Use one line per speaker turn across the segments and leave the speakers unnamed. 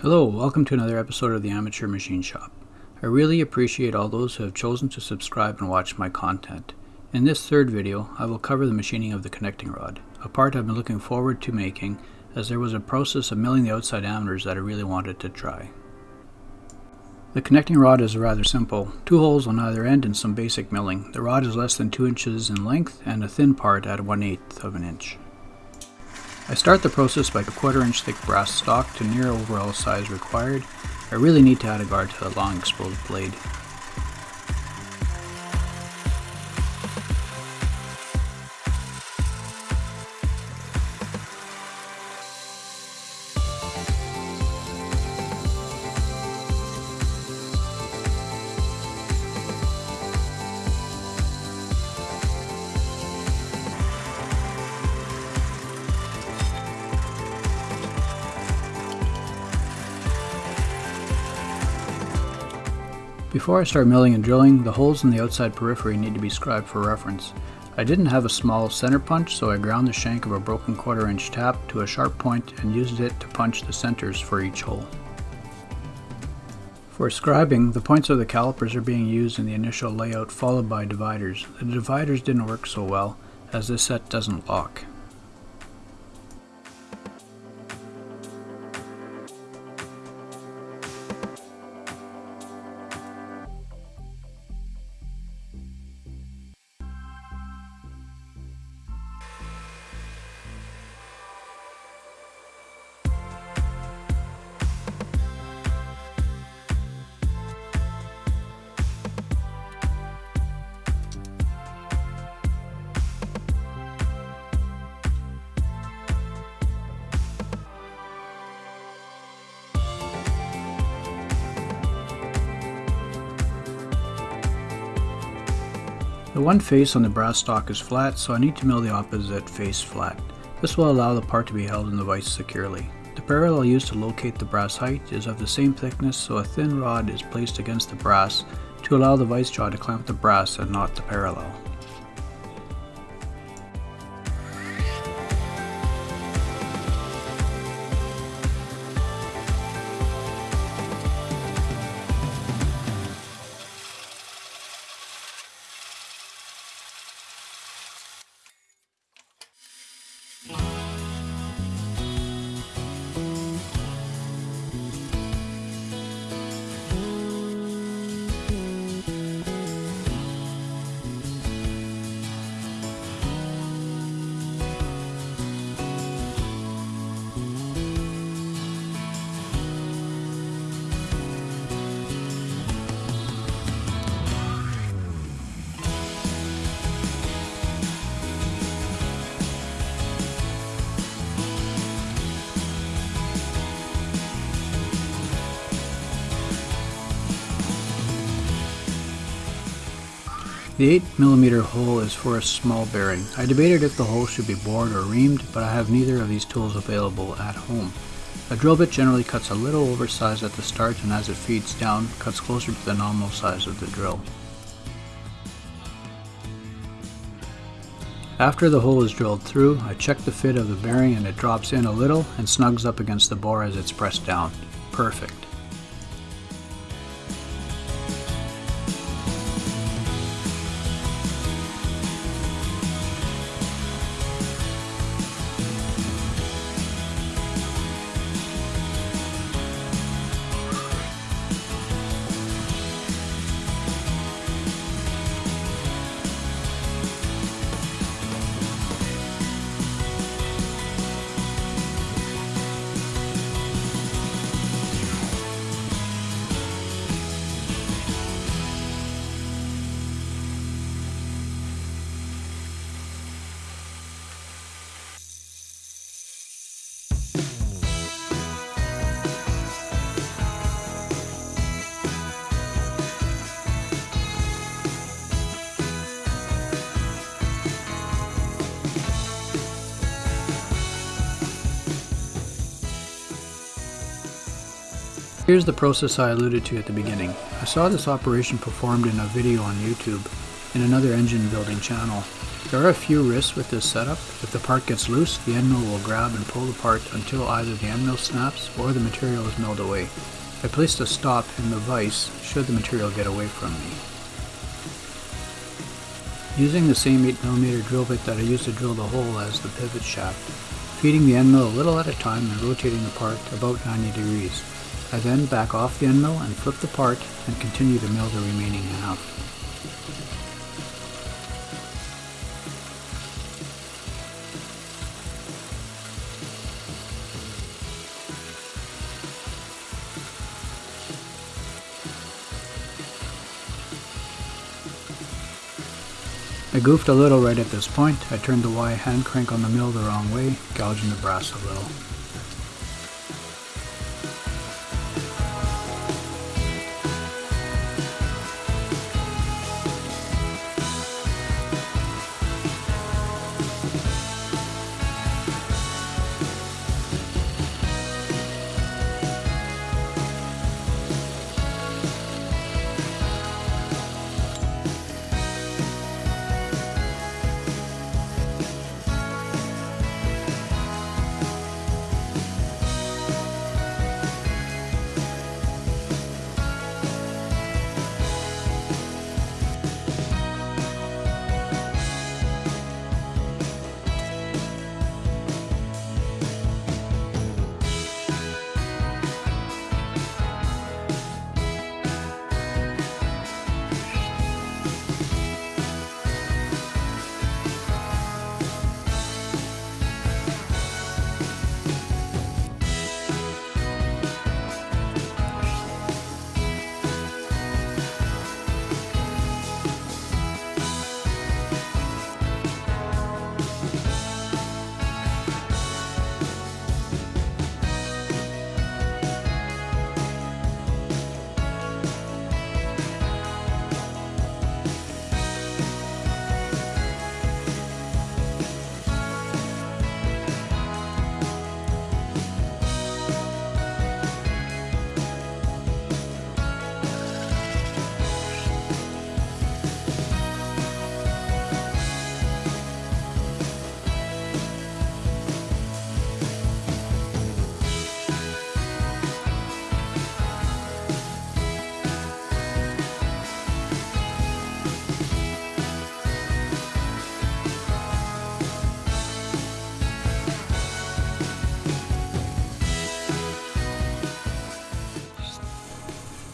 Hello, welcome to another episode of the Amateur Machine Shop. I really appreciate all those who have chosen to subscribe and watch my content. In this third video, I will cover the machining of the connecting rod, a part I've been looking forward to making as there was a process of milling the outside diameters that I really wanted to try. The connecting rod is rather simple, two holes on either end and some basic milling. The rod is less than 2 inches in length and a thin part at 1 8th of an inch. I start the process by a quarter inch thick brass stock to near overall size required. I really need to add a guard to the long exposed blade. Before I start milling and drilling, the holes in the outside periphery need to be scribed for reference. I didn't have a small center punch, so I ground the shank of a broken quarter inch tap to a sharp point and used it to punch the centers for each hole. For scribing, the points of the calipers are being used in the initial layout followed by dividers. The dividers didn't work so well, as this set doesn't lock. The one face on the brass stock is flat, so I need to mill the opposite face flat. This will allow the part to be held in the vise securely. The parallel used to locate the brass height is of the same thickness, so a thin rod is placed against the brass to allow the vise jaw to clamp the brass and not the parallel. The 8mm hole is for a small bearing. I debated if the hole should be bored or reamed, but I have neither of these tools available at home. A drill bit generally cuts a little oversized at the start and as it feeds down, cuts closer to the nominal size of the drill. After the hole is drilled through, I check the fit of the bearing and it drops in a little and snugs up against the bore as it's pressed down. Perfect. Here's the process I alluded to at the beginning. I saw this operation performed in a video on YouTube in another engine building channel. There are a few risks with this setup. If the part gets loose, the end mill will grab and pull the part until either the end mill snaps or the material is milled away. I placed a stop in the vise should the material get away from me. Using the same 8mm drill bit that I used to drill the hole as the pivot shaft, feeding the end mill a little at a time and rotating the part about 90 degrees. I then back off the end mill and flip the part and continue to mill the remaining half. I goofed a little right at this point. I turned the Y hand crank on the mill the wrong way, gouging the brass a little.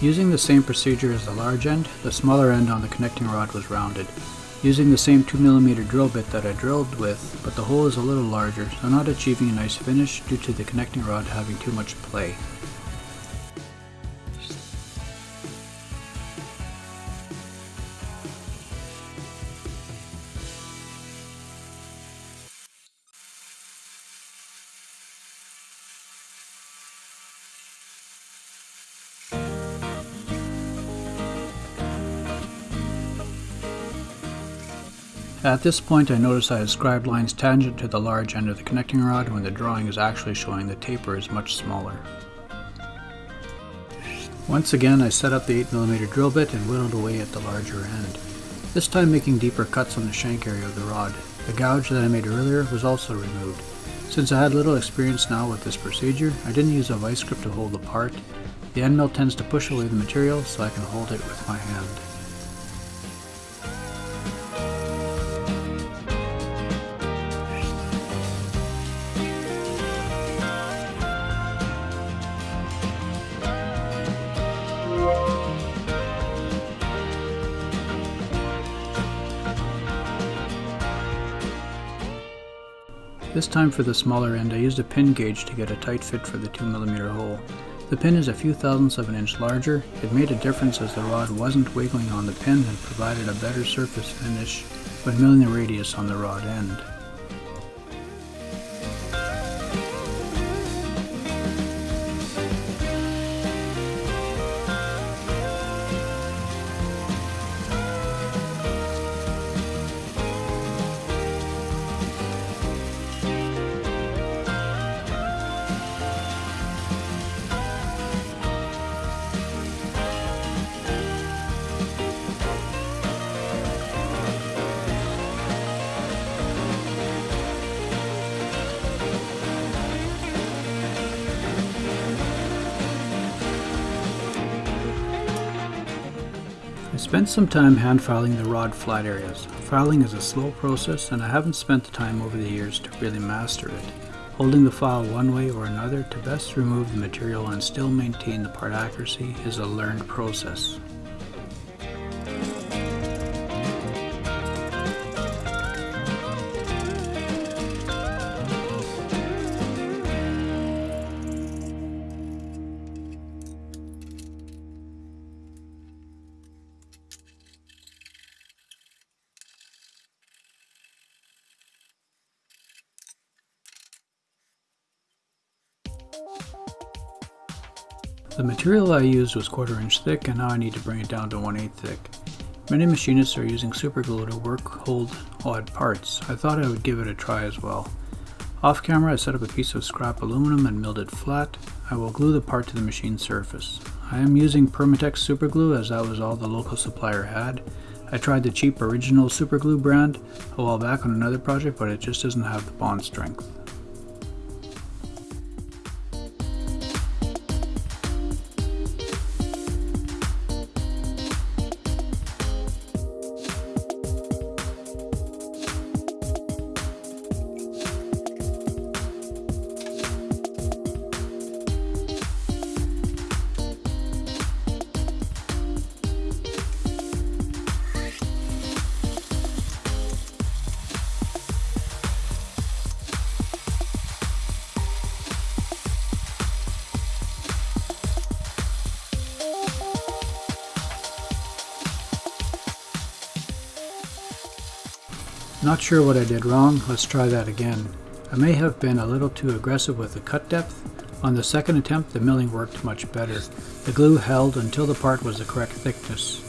Using the same procedure as the large end, the smaller end on the connecting rod was rounded. Using the same 2mm drill bit that I drilled with, but the hole is a little larger, so not achieving a nice finish due to the connecting rod having too much play. At this point I noticed I scribed lines tangent to the large end of the connecting rod when the drawing is actually showing the taper is much smaller. Once again I set up the 8mm drill bit and whittled away at the larger end, this time making deeper cuts on the shank area of the rod. The gouge that I made earlier was also removed. Since I had little experience now with this procedure, I didn't use a vice grip to hold the part. The end mill tends to push away the material so I can hold it with my hand. This time for the smaller end I used a pin gauge to get a tight fit for the 2mm hole. The pin is a few thousandths of an inch larger. It made a difference as the rod wasn't wiggling on the pin and provided a better surface finish when milling the radius on the rod end. Spent some time hand filing the rod flat areas. Filing is a slow process and I haven't spent the time over the years to really master it. Holding the file one way or another to best remove the material and still maintain the part accuracy is a learned process. The material I used was quarter inch thick and now I need to bring it down to 1 8 thick. Many machinists are using super glue to work hold odd parts. I thought I would give it a try as well. Off camera I set up a piece of scrap aluminum and milled it flat. I will glue the part to the machine surface. I am using Permatex super glue as that was all the local supplier had. I tried the cheap original super glue brand a while back on another project but it just doesn't have the bond strength. Not sure what I did wrong, let's try that again. I may have been a little too aggressive with the cut depth. On the second attempt the milling worked much better. The glue held until the part was the correct thickness.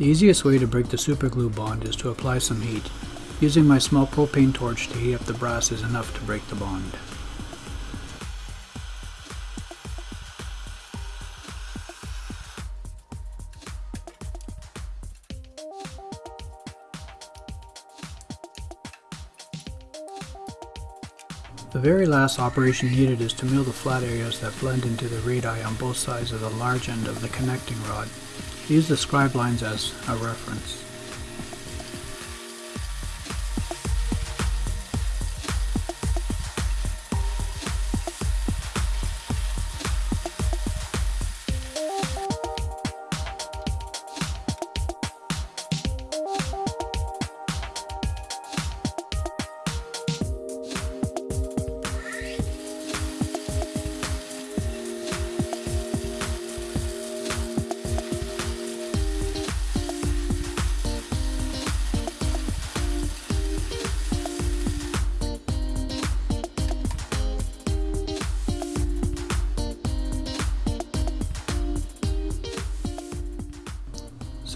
The easiest way to break the superglue bond is to apply some heat. Using my small propane torch to heat up the brass is enough to break the bond. The very last operation needed is to mill the flat areas that blend into the radii on both sides of the large end of the connecting rod. Use the scribe lines as a reference.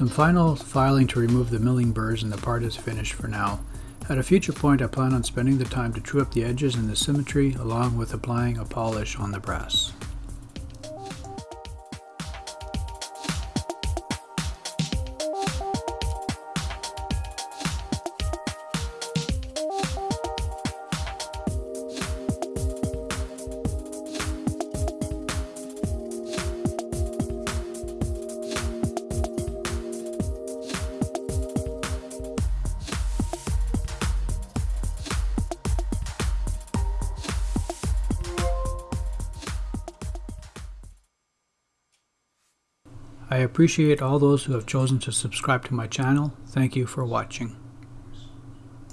Some final filing to remove the milling burrs and the part is finished for now. At a future point I plan on spending the time to true up the edges and the symmetry along with applying a polish on the brass. I appreciate all those who have chosen to subscribe to my channel. Thank you for watching.